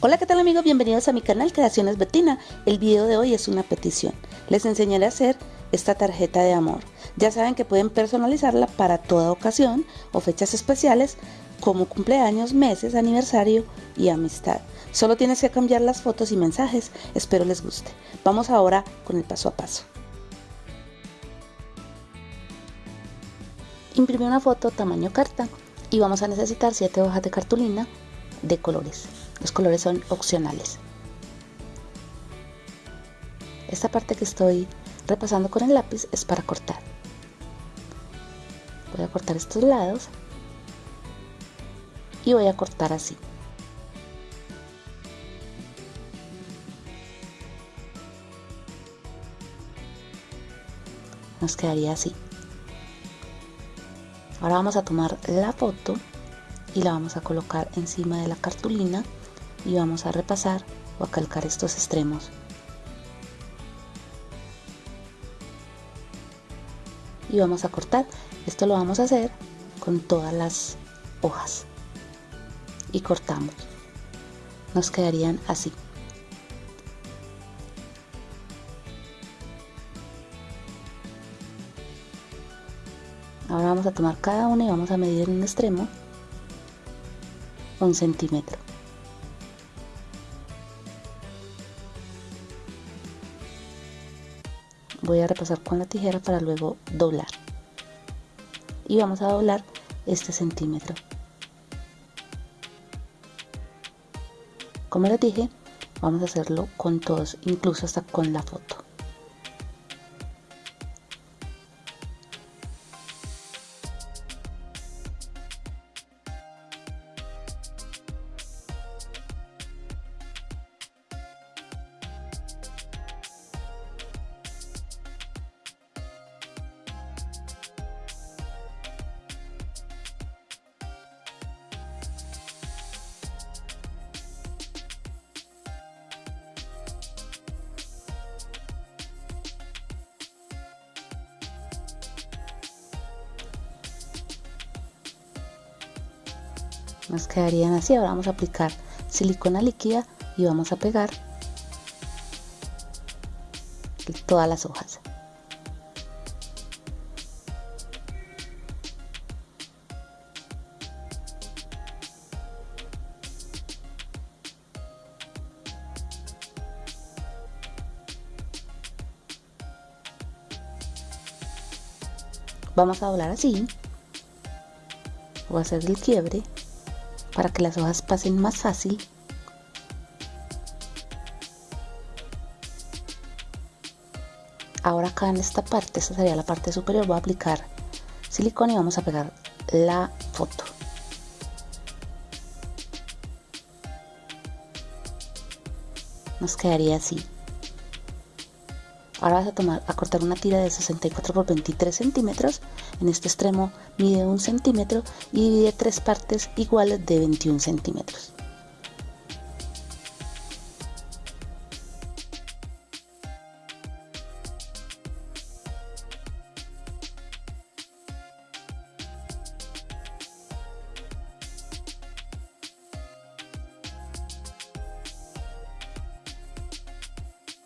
Hola qué tal amigos, bienvenidos a mi canal Creaciones Betina. El video de hoy es una petición. Les enseñaré a hacer esta tarjeta de amor. Ya saben que pueden personalizarla para toda ocasión o fechas especiales como cumpleaños, meses, aniversario y amistad. Solo tienes que cambiar las fotos y mensajes. Espero les guste. Vamos ahora con el paso a paso. Imprime una foto tamaño carta y vamos a necesitar 7 hojas de cartulina de colores. Los colores son opcionales. Esta parte que estoy repasando con el lápiz es para cortar. Voy a cortar estos lados y voy a cortar así. Nos quedaría así. Ahora vamos a tomar la foto y la vamos a colocar encima de la cartulina y vamos a repasar o a calcar estos extremos. Y vamos a cortar. Esto lo vamos a hacer con todas las hojas. Y cortamos. Nos quedarían así. Ahora vamos a tomar cada una y vamos a medir en un extremo un centímetro. Voy a repasar con la tijera para luego doblar. Y vamos a doblar este centímetro. Como les dije vamos a hacerlo con todos incluso hasta con la foto nos quedarían así. Ahora vamos a aplicar silicona líquida y vamos a pegar todas las hojas. Vamos a doblar así. Voy a hacer el quiebre para que las hojas pasen más fácil. Ahora acá en esta parte, esta sería la parte superior, voy a aplicar silicona y vamos a pegar la foto. Nos quedaría así. Ahora vas a tomar a cortar una tira de 64 por 23 centímetros en este extremo mide un centímetro y divide tres partes iguales de 21 centímetros.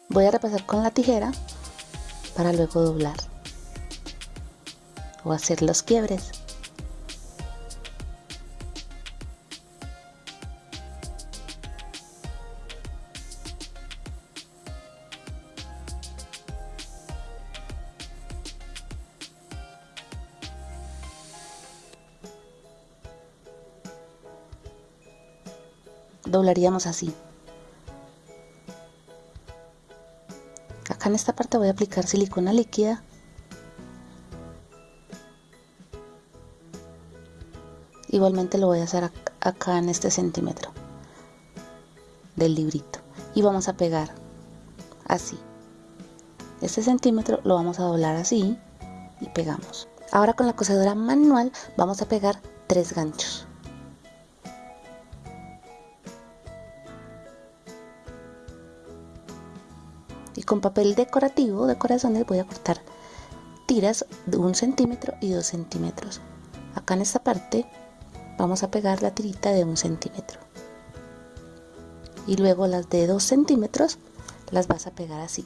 Voy a repasar con la tijera para luego doblar o hacer los quiebres. doblaríamos así acá en esta parte voy a aplicar silicona líquida igualmente lo voy a hacer acá en este centímetro del librito. Y vamos a pegar así. Este centímetro lo vamos a doblar así y pegamos. Ahora con la cosedora manual vamos a pegar tres ganchos. Y con papel decorativo de corazones voy a cortar tiras de un centímetro y dos centímetros. Acá en esta parte vamos a pegar la tirita de un centímetro. Y luego las de 2 centímetros las vas a pegar así.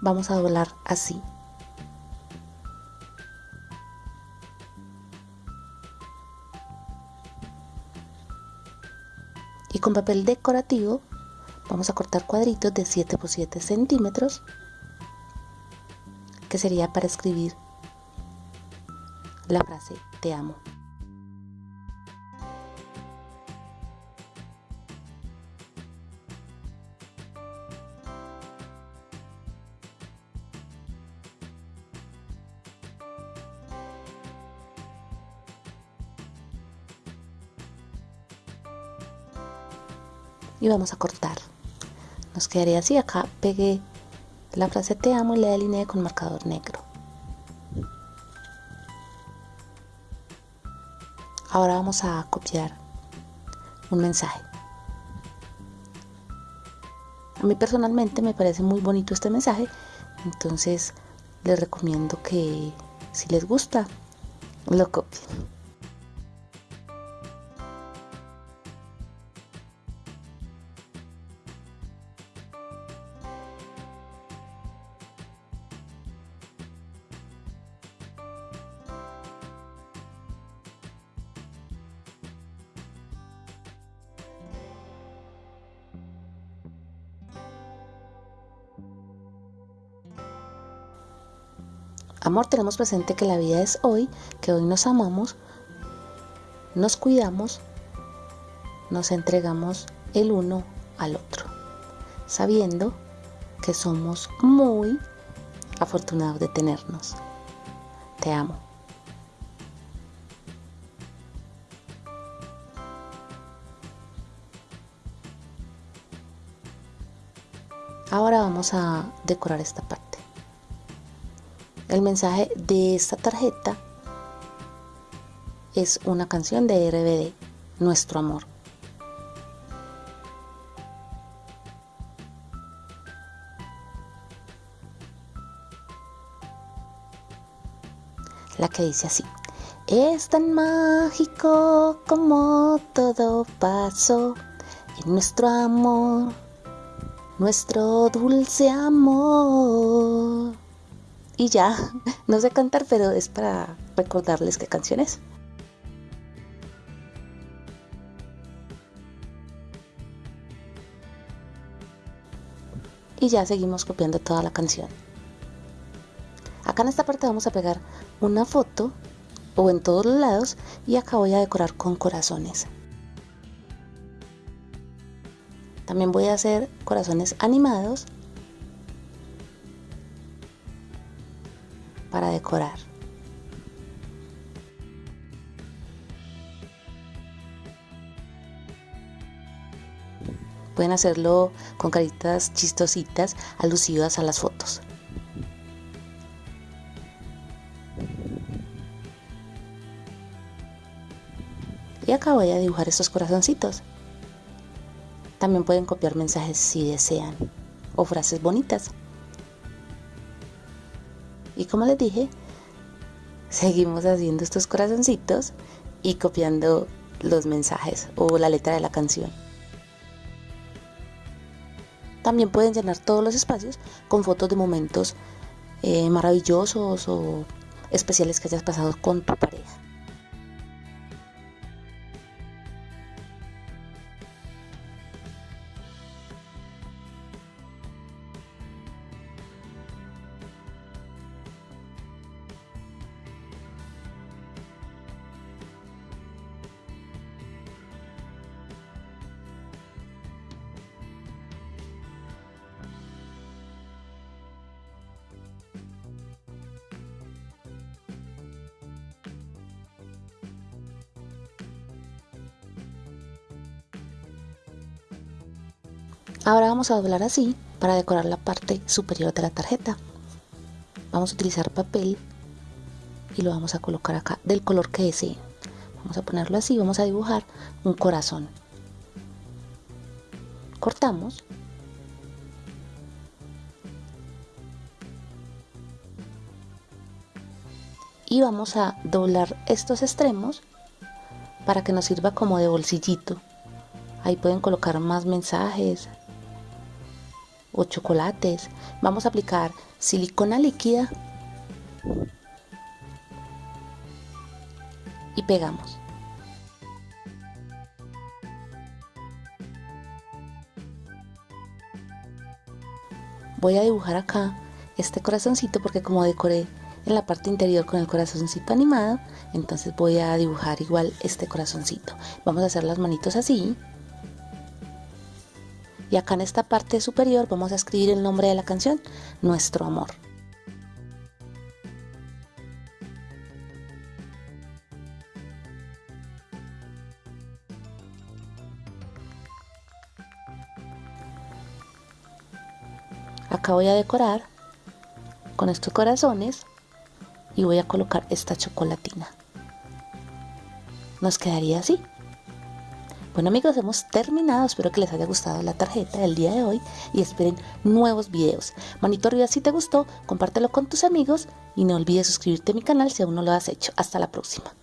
Vamos a doblar así. Y con papel decorativo vamos a cortar cuadritos de 7 por 7 centímetros que sería para escribir la frase te amo y vamos a cortar nos quedaría así acá pegué la frase te amo y la delineé con marcador negro. Ahora vamos a copiar un mensaje. A mí personalmente me parece muy bonito este mensaje entonces les recomiendo que si les gusta lo copien Amor, tenemos presente que la vida es hoy, que hoy nos amamos, nos cuidamos, nos entregamos el uno al otro, sabiendo que somos muy afortunados de tenernos. Te amo. Ahora vamos a decorar esta parte. El mensaje de esta tarjeta es una canción de RBD, Nuestro Amor. La que dice así. Es tan mágico como todo pasó en nuestro amor, nuestro dulce amor. Y ya, no sé cantar, pero es para recordarles qué canción es. Y ya seguimos copiando toda la canción. Acá en esta parte vamos a pegar una foto o en todos los lados y acá voy a decorar con corazones. También voy a hacer corazones animados decorar. Pueden hacerlo con caritas chistositas alusivas a las fotos. Y acá voy a dibujar estos corazoncitos. También pueden copiar mensajes si desean o frases bonitas. Y como les dije, seguimos haciendo estos corazoncitos y copiando los mensajes o la letra de la canción. También pueden llenar todos los espacios con fotos de momentos eh, maravillosos o especiales que hayas pasado con tu pareja. Ahora vamos a doblar así para decorar la parte superior de la tarjeta. Vamos a utilizar papel y lo vamos a colocar acá del color que deseen. Vamos a ponerlo así, vamos a dibujar un corazón. Cortamos. y vamos a doblar estos extremos para que nos sirva como de bolsillito. Ahí pueden colocar más mensajes o chocolates. Vamos a aplicar silicona líquida y pegamos. Voy a dibujar acá este corazoncito porque como decoré en la parte interior con el corazoncito animado, entonces voy a dibujar igual este corazoncito. Vamos a hacer las manitos así. Y acá en esta parte superior vamos a escribir el nombre de la canción, Nuestro Amor. Acá voy a decorar con estos corazones y voy a colocar esta chocolatina. Nos quedaría así. Bueno amigos, hemos terminado. Espero que les haya gustado la tarjeta del día de hoy y esperen nuevos videos. Manito arriba si te gustó, compártelo con tus amigos y no olvides suscribirte a mi canal si aún no lo has hecho. Hasta la próxima.